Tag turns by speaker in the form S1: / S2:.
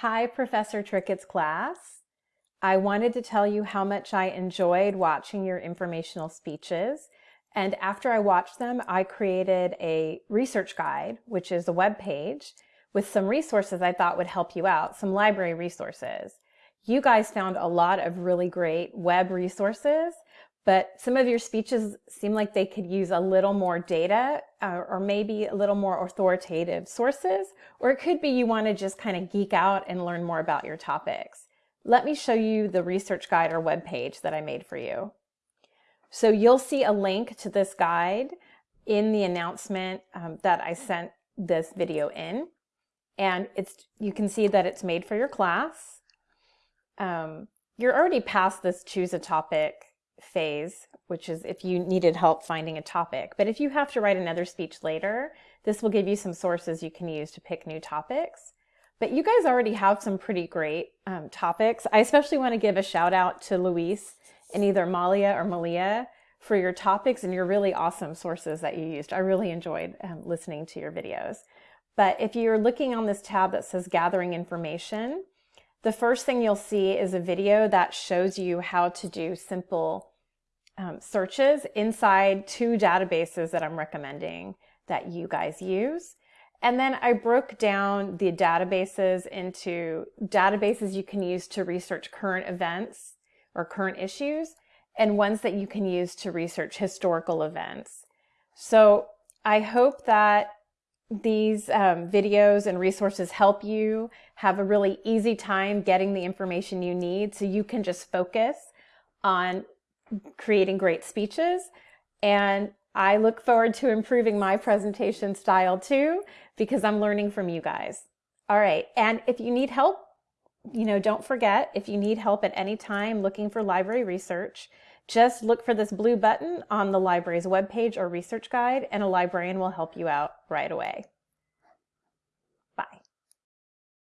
S1: Hi, Professor Trickett's class. I wanted to tell you how much I enjoyed watching your informational speeches. And after I watched them, I created a research guide, which is a web page with some resources I thought would help you out, some library resources. You guys found a lot of really great web resources, but some of your speeches seem like they could use a little more data uh, or maybe a little more authoritative sources, or it could be you want to just kind of geek out and learn more about your topics. Let me show you the research guide or web page that I made for you. So you'll see a link to this guide in the announcement um, that I sent this video in. And it's you can see that it's made for your class. Um, you're already past this choose a topic phase, which is if you needed help finding a topic. But if you have to write another speech later, this will give you some sources you can use to pick new topics. But you guys already have some pretty great um, topics. I especially want to give a shout out to Luis and either Malia or Malia for your topics and your really awesome sources that you used. I really enjoyed um, listening to your videos. But if you're looking on this tab that says gathering information, the first thing you'll see is a video that shows you how to do simple um, searches inside two databases that I'm recommending that you guys use. And then I broke down the databases into databases you can use to research current events or current issues and ones that you can use to research historical events. So I hope that these um, videos and resources help you have a really easy time getting the information you need so you can just focus on creating great speeches. And I look forward to improving my presentation style too, because I'm learning from you guys. All right. And if you need help, you know, don't forget, if you need help at any time looking for library research, just look for this blue button on the library's webpage or research guide and a librarian will help you out right away.